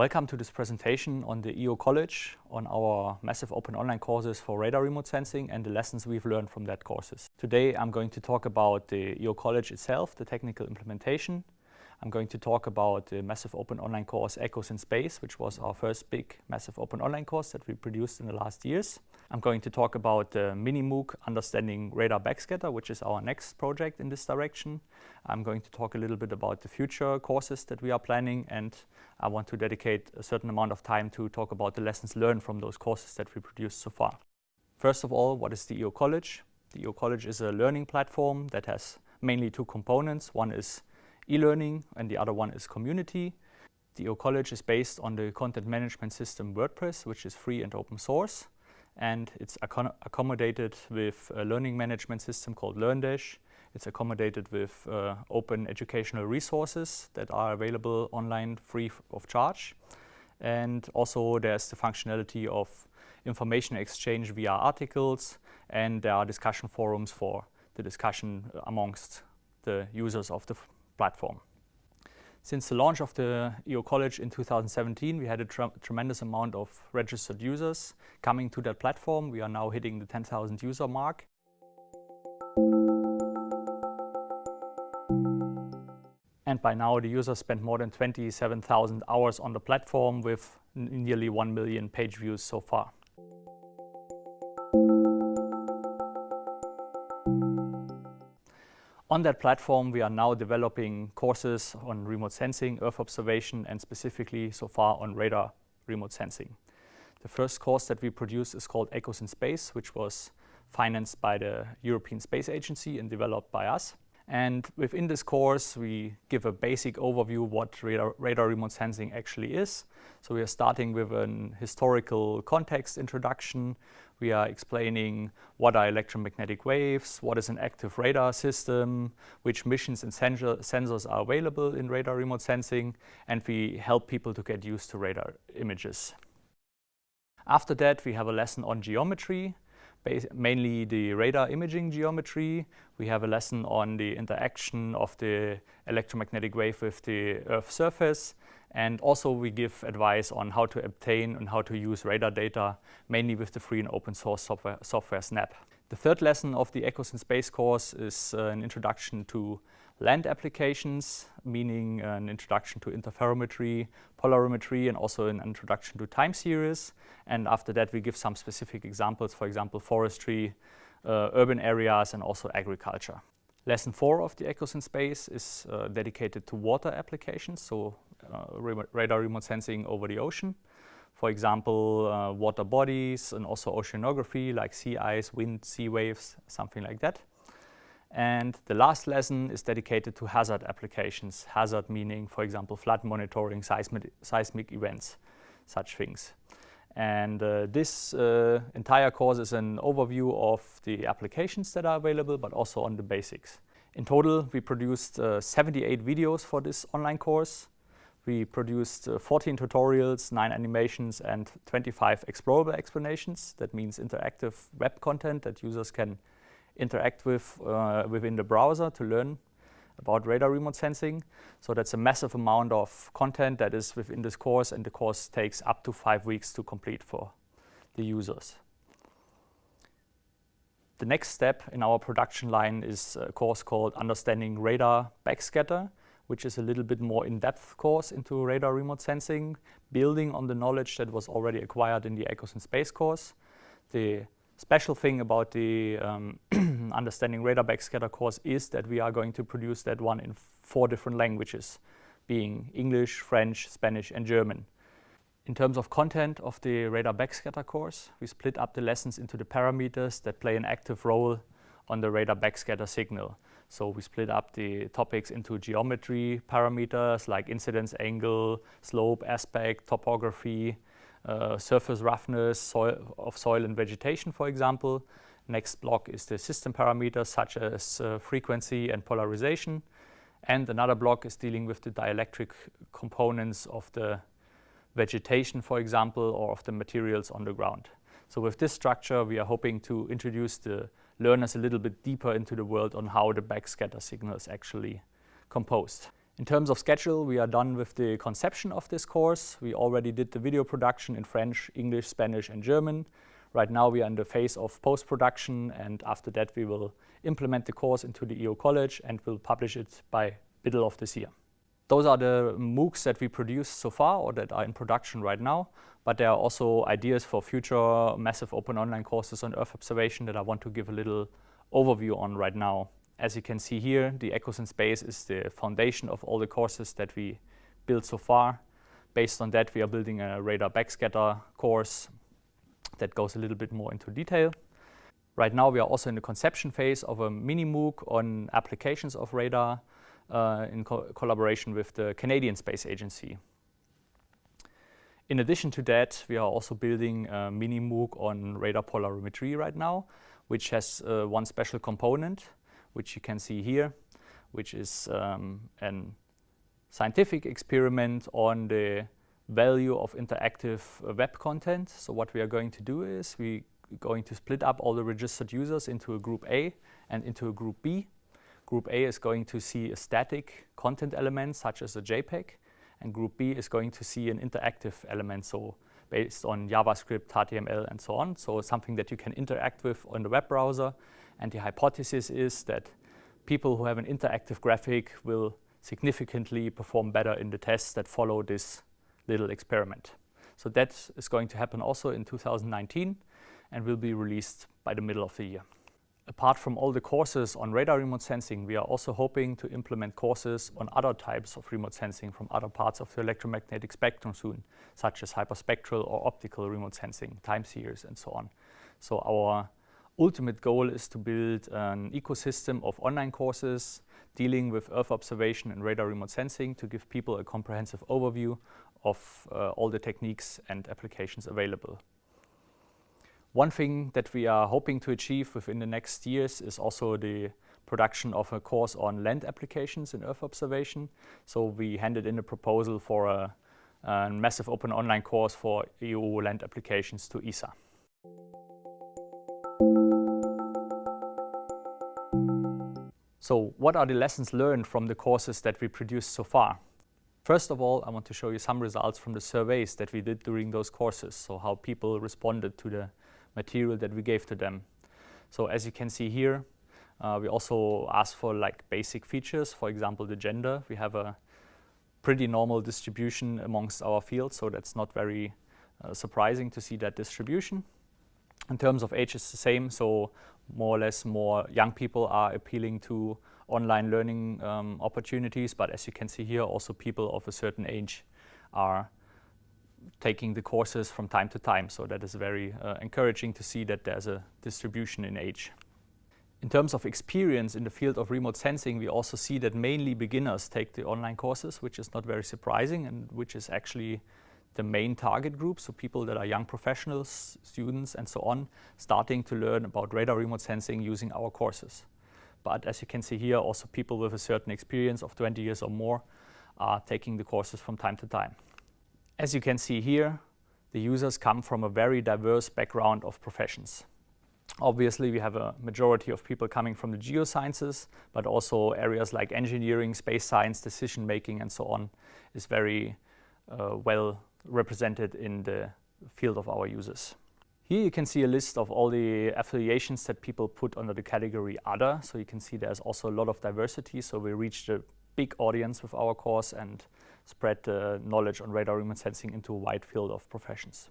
Welcome to this presentation on the EO College on our massive open online courses for radar remote sensing and the lessons we've learned from that courses. Today I'm going to talk about the EO College itself, the technical implementation. I'm going to talk about the massive open online course Echoes in Space, which was our first big massive open online course that we produced in the last years. I'm going to talk about uh, the mini MOOC Understanding Radar Backscatter, which is our next project in this direction. I'm going to talk a little bit about the future courses that we are planning and I want to dedicate a certain amount of time to talk about the lessons learned from those courses that we produced so far. First of all, what is the EO College? The EO College is a learning platform that has mainly two components. One is e-learning and the other one is community. The EO College is based on the content management system WordPress, which is free and open source. And it's accommodated with a learning management system called LearnDash it's accommodated with uh, open educational resources that are available online free of charge. And also there's the functionality of information exchange via articles and there are discussion forums for the discussion amongst the users of the platform. Since the launch of the EO College in 2017, we had a tre tremendous amount of registered users coming to that platform. We are now hitting the 10,000 user mark. And by now, the users spent more than 27,000 hours on the platform with nearly 1 million page views so far. On that platform, we are now developing courses on remote sensing, Earth observation, and specifically so far on radar remote sensing. The first course that we produced is called Echoes in Space, which was financed by the European Space Agency and developed by us. And within this course, we give a basic overview what radar, radar, remote sensing actually is. So we are starting with an historical context introduction. We are explaining what are electromagnetic waves, what is an active radar system, which missions and sensor, sensors are available in radar remote sensing, and we help people to get used to radar images. After that, we have a lesson on geometry mainly the radar imaging geometry. We have a lesson on the interaction of the electromagnetic wave with the Earth's surface. And also we give advice on how to obtain and how to use radar data, mainly with the free and open source software, software SNAP. The third lesson of the Echoes in Space course is uh, an introduction to land applications, meaning an introduction to interferometry, polarimetry, and also an introduction to time series. And after that, we give some specific examples, for example, forestry, uh, urban areas, and also agriculture. Lesson four of the Echoes in Space is uh, dedicated to water applications, so uh, radar remote sensing over the ocean. For example, uh, water bodies and also oceanography like sea ice, wind, sea waves, something like that. And the last lesson is dedicated to hazard applications. Hazard meaning, for example, flood monitoring, seismic, seismic events, such things. And uh, this uh, entire course is an overview of the applications that are available, but also on the basics. In total, we produced uh, 78 videos for this online course. We produced uh, 14 tutorials, 9 animations, and 25 explorable explanations. That means interactive web content that users can interact with uh, within the browser to learn about radar remote sensing. So that's a massive amount of content that is within this course and the course takes up to five weeks to complete for the users. The next step in our production line is a course called Understanding Radar Backscatter, which is a little bit more in-depth course into radar remote sensing, building on the knowledge that was already acquired in the Echoes in Space course. The special thing about the um, Understanding Radar Backscatter course is that we are going to produce that one in four different languages, being English, French, Spanish, and German. In terms of content of the Radar Backscatter course, we split up the lessons into the parameters that play an active role on the radar backscatter signal. So we split up the topics into geometry parameters like incidence angle, slope, aspect, topography, uh, surface roughness soil of soil and vegetation, for example. Next block is the system parameters such as uh, frequency and polarization. And another block is dealing with the dielectric components of the vegetation, for example, or of the materials on the ground. So with this structure, we are hoping to introduce the learners a little bit deeper into the world on how the backscatter signal is actually composed. In terms of schedule, we are done with the conception of this course. We already did the video production in French, English, Spanish and German. Right now we are in the phase of post-production and after that we will implement the course into the EO College and will publish it by middle of this year. Those are the MOOCs that we produced so far or that are in production right now, but there are also ideas for future massive open online courses on Earth observation that I want to give a little overview on right now. As you can see here, the Echoes in Space is the foundation of all the courses that we built so far. Based on that, we are building a radar backscatter course that goes a little bit more into detail. Right now, we are also in the conception phase of a mini MOOC on applications of radar uh, in co collaboration with the Canadian Space Agency. In addition to that, we are also building a mini MOOC on radar polarimetry right now, which has uh, one special component which you can see here, which is um, scientific experiment on the value of interactive uh, web content. So what we are going to do is we're going to split up all the registered users into a group A and into a group B. Group A is going to see a static content element such as a JPEG and group B is going to see an interactive element, so based on JavaScript, HTML and so on. So something that you can interact with on the web browser and the hypothesis is that people who have an interactive graphic will significantly perform better in the tests that follow this little experiment. So that is going to happen also in 2019 and will be released by the middle of the year. Apart from all the courses on radar remote sensing, we are also hoping to implement courses on other types of remote sensing from other parts of the electromagnetic spectrum soon, such as hyperspectral or optical remote sensing, time series and so on. So our ultimate goal is to build an ecosystem of online courses dealing with Earth observation and radar remote sensing to give people a comprehensive overview of uh, all the techniques and applications available. One thing that we are hoping to achieve within the next years is also the production of a course on land applications in Earth observation. So we handed in a proposal for a, a massive open online course for EU land applications to ESA. So what are the lessons learned from the courses that we produced so far? First of all, I want to show you some results from the surveys that we did during those courses, so how people responded to the material that we gave to them. So as you can see here, uh, we also asked for like basic features, for example, the gender. We have a pretty normal distribution amongst our fields, so that's not very uh, surprising to see that distribution. In terms of age, it's the same, so more or less more young people are appealing to online learning um, opportunities, but as you can see here, also people of a certain age are taking the courses from time to time. So that is very uh, encouraging to see that there's a distribution in age. In terms of experience in the field of remote sensing, we also see that mainly beginners take the online courses, which is not very surprising and which is actually the main target group, so people that are young professionals, students and so on, starting to learn about radar remote sensing using our courses. But as you can see here, also people with a certain experience of 20 years or more are taking the courses from time to time. As you can see here, the users come from a very diverse background of professions. Obviously, we have a majority of people coming from the geosciences, but also areas like engineering, space science, decision making, and so on is very uh, well represented in the field of our users. Here you can see a list of all the affiliations that people put under the category Other. So you can see there's also a lot of diversity. So we reached a big audience with our course and spread the knowledge on radar remote sensing into a wide field of professions.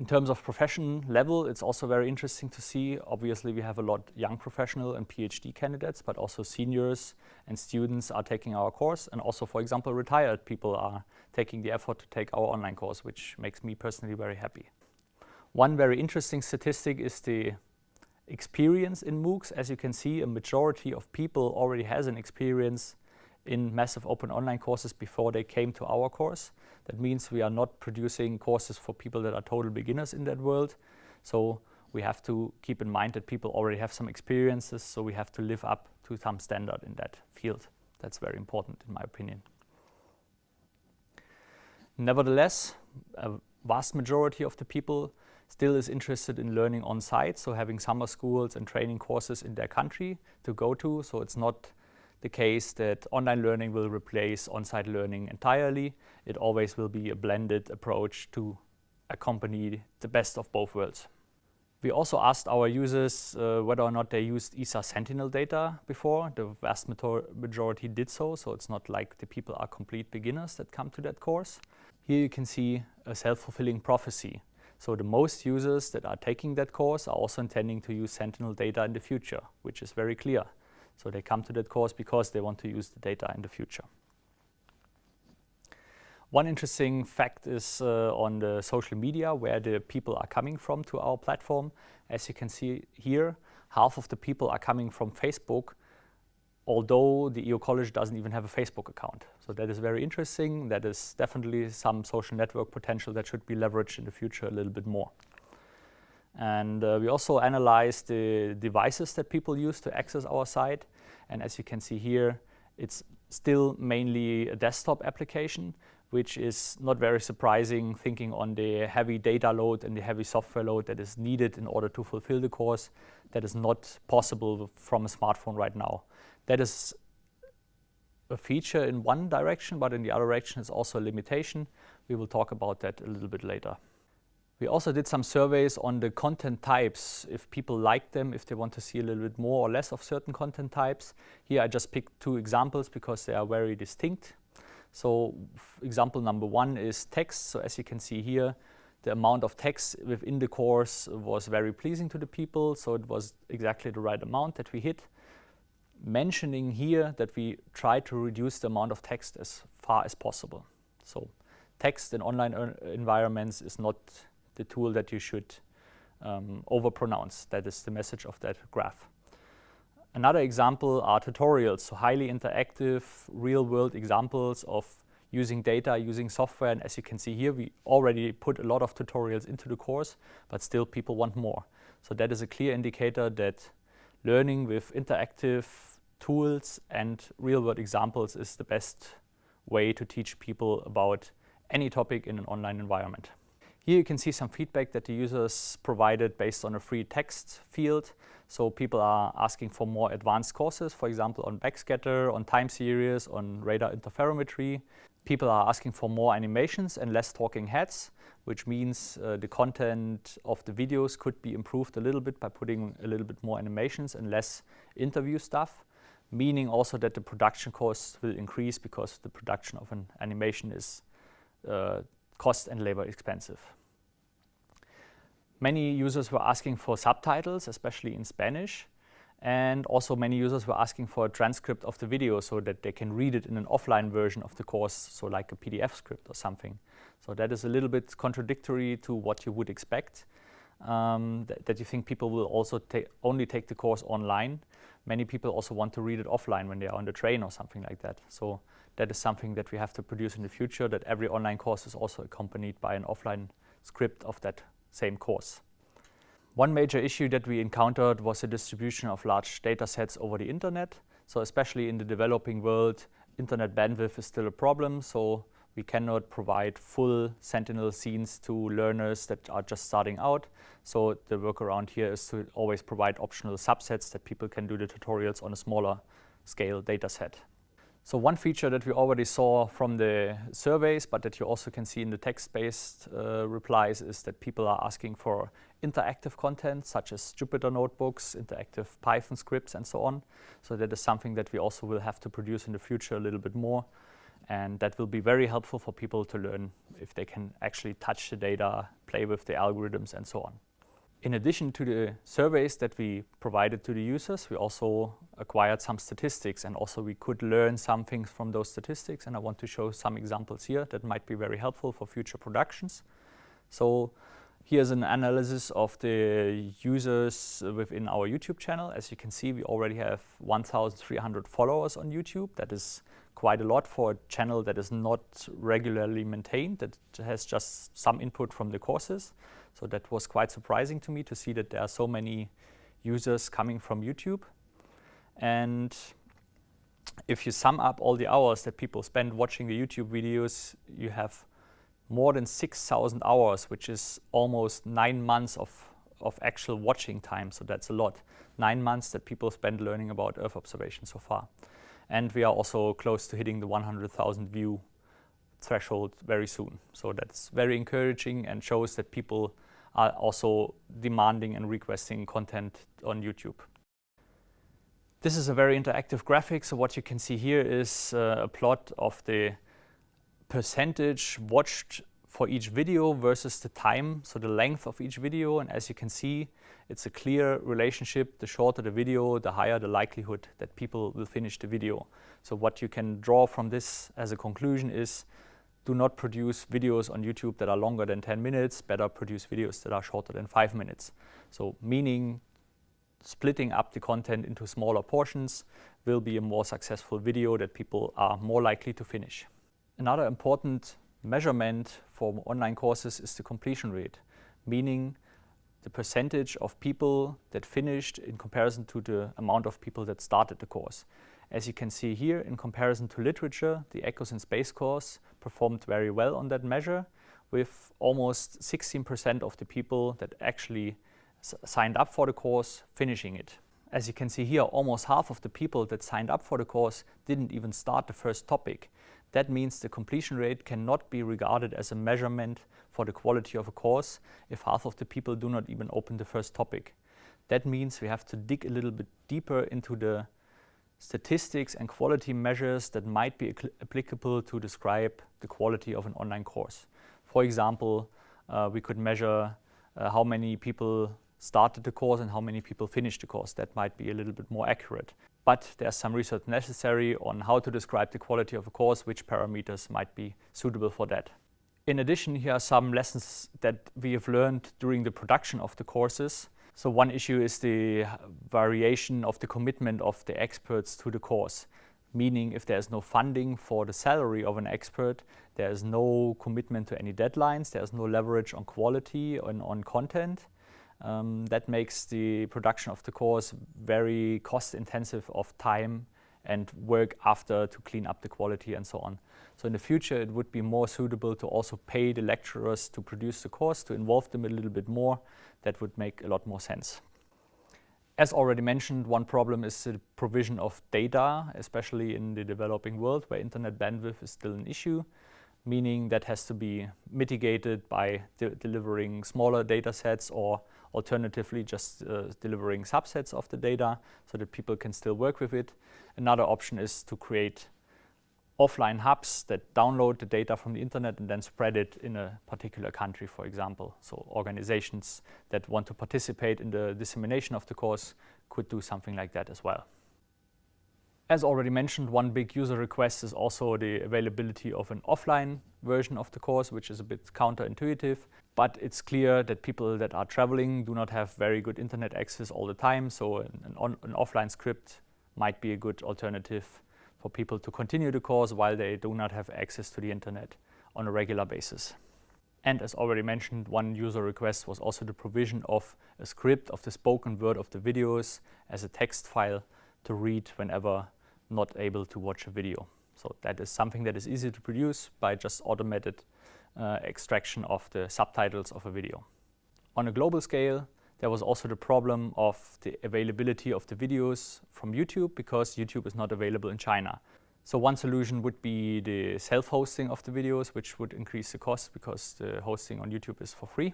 In terms of profession level, it's also very interesting to see. Obviously, we have a lot young professional and PhD candidates, but also seniors and students are taking our course. And also, for example, retired people are taking the effort to take our online course, which makes me personally very happy. One very interesting statistic is the experience in MOOCs. As you can see, a majority of people already has an experience in massive open online courses before they came to our course. That means we are not producing courses for people that are total beginners in that world. So we have to keep in mind that people already have some experiences, so we have to live up to some standard in that field. That's very important in my opinion. Nevertheless, a vast majority of the people still is interested in learning on site, so having summer schools and training courses in their country to go to. So it's not the case that online learning will replace on-site learning entirely. It always will be a blended approach to accompany the best of both worlds. We also asked our users uh, whether or not they used ESA Sentinel data before. The vast majority did so, so it's not like the people are complete beginners that come to that course. Here you can see a self-fulfilling prophecy. So the most users that are taking that course are also intending to use Sentinel data in the future, which is very clear. So they come to that course because they want to use the data in the future. One interesting fact is uh, on the social media where the people are coming from to our platform. As you can see here, half of the people are coming from Facebook, although the EO College doesn't even have a Facebook account. So that is very interesting. That is definitely some social network potential that should be leveraged in the future a little bit more. And uh, we also analyzed the devices that people use to access our site. And as you can see here, it's still mainly a desktop application, which is not very surprising thinking on the heavy data load and the heavy software load that is needed in order to fulfill the course. That is not possible from a smartphone right now. That is a feature in one direction, but in the other direction is also a limitation. We will talk about that a little bit later. We also did some surveys on the content types, if people like them, if they want to see a little bit more or less of certain content types. Here I just picked two examples because they are very distinct. So example number one is text. So as you can see here, the amount of text within the course was very pleasing to the people. So it was exactly the right amount that we hit. Mentioning here that we try to reduce the amount of text as far as possible. So text in online uh, environments is not the tool that you should um, overpronounce. That is the message of that graph. Another example are tutorials, so highly interactive, real-world examples of using data, using software. And as you can see here, we already put a lot of tutorials into the course, but still people want more. So that is a clear indicator that learning with interactive tools and real-world examples is the best way to teach people about any topic in an online environment. Here you can see some feedback that the users provided based on a free text field. So people are asking for more advanced courses, for example, on backscatter, on time series, on radar interferometry. People are asking for more animations and less talking heads, which means uh, the content of the videos could be improved a little bit by putting a little bit more animations and less interview stuff, meaning also that the production costs will increase because the production of an animation is uh, cost and labor expensive. Many users were asking for subtitles, especially in Spanish. And also many users were asking for a transcript of the video so that they can read it in an offline version of the course, so like a PDF script or something. So that is a little bit contradictory to what you would expect, um, th that you think people will also ta only take the course online. Many people also want to read it offline when they are on the train or something like that. So that is something that we have to produce in the future, that every online course is also accompanied by an offline script of that same course. One major issue that we encountered was the distribution of large data sets over the internet. So especially in the developing world, internet bandwidth is still a problem. So we cannot provide full Sentinel scenes to learners that are just starting out. So the workaround here is to always provide optional subsets that people can do the tutorials on a smaller scale data set. So one feature that we already saw from the surveys, but that you also can see in the text-based uh, replies is that people are asking for interactive content, such as Jupyter notebooks, interactive Python scripts, and so on. So that is something that we also will have to produce in the future a little bit more. And that will be very helpful for people to learn if they can actually touch the data, play with the algorithms, and so on. In addition to the surveys that we provided to the users, we also acquired some statistics and also we could learn some things from those statistics and I want to show some examples here that might be very helpful for future productions. So here's an analysis of the users within our YouTube channel. As you can see, we already have 1,300 followers on YouTube. That is quite a lot for a channel that is not regularly maintained, that has just some input from the courses. So that was quite surprising to me to see that there are so many users coming from YouTube. And if you sum up all the hours that people spend watching the YouTube videos, you have more than 6,000 hours, which is almost nine months of, of actual watching time. So that's a lot. Nine months that people spend learning about Earth observation so far. and we are also close to hitting the 100,000 view threshold very soon. So that's very encouraging and shows that people are also demanding and requesting content on YouTube. This is a very interactive graphic. So what you can see here is uh, a plot of the percentage watched for each video versus the time, so the length of each video. And as you can see, it's a clear relationship. The shorter the video, the higher the likelihood that people will finish the video. So what you can draw from this as a conclusion is do not produce videos on YouTube that are longer than 10 minutes, better produce videos that are shorter than 5 minutes. So meaning splitting up the content into smaller portions will be a more successful video that people are more likely to finish. Another important measurement for online courses is the completion rate, meaning the percentage of people that finished in comparison to the amount of people that started the course. As you can see here, in comparison to literature, the Echoes in Space course performed very well on that measure, with almost 16% of the people that actually signed up for the course finishing it. As you can see here, almost half of the people that signed up for the course didn't even start the first topic. That means the completion rate cannot be regarded as a measurement for the quality of a course if half of the people do not even open the first topic. That means we have to dig a little bit deeper into the statistics and quality measures that might be applicable to describe the quality of an online course. For example, uh, we could measure uh, how many people started the course and how many people finished the course. That might be a little bit more accurate. But there's some research necessary on how to describe the quality of a course, which parameters might be suitable for that. In addition, here are some lessons that we have learned during the production of the courses. So one issue is the variation of the commitment of the experts to the course, meaning if there's no funding for the salary of an expert, there's no commitment to any deadlines, there's no leverage on quality and on content. Um, that makes the production of the course very cost intensive of time and work after to clean up the quality and so on. So in the future it would be more suitable to also pay the lecturers to produce the course, to involve them a little bit more. That would make a lot more sense. As already mentioned, one problem is the provision of data, especially in the developing world where internet bandwidth is still an issue meaning that has to be mitigated by de delivering smaller data sets or alternatively just uh, delivering subsets of the data so that people can still work with it. Another option is to create offline hubs that download the data from the internet and then spread it in a particular country, for example. So organizations that want to participate in the dissemination of the course could do something like that as well. As already mentioned, one big user request is also the availability of an offline version of the course, which is a bit counterintuitive. But it's clear that people that are traveling do not have very good internet access all the time. So an, on, an offline script might be a good alternative for people to continue the course while they do not have access to the internet on a regular basis. And as already mentioned, one user request was also the provision of a script of the spoken word of the videos as a text file to read whenever not able to watch a video. So that is something that is easy to produce by just automated uh, extraction of the subtitles of a video. On a global scale, there was also the problem of the availability of the videos from YouTube because YouTube is not available in China. So one solution would be the self-hosting of the videos, which would increase the cost because the hosting on YouTube is for free.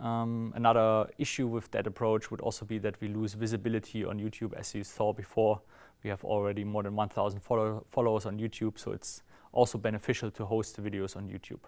Um, another issue with that approach would also be that we lose visibility on YouTube as you saw before we have already more than 1,000 follow followers on YouTube, so it's also beneficial to host the videos on YouTube.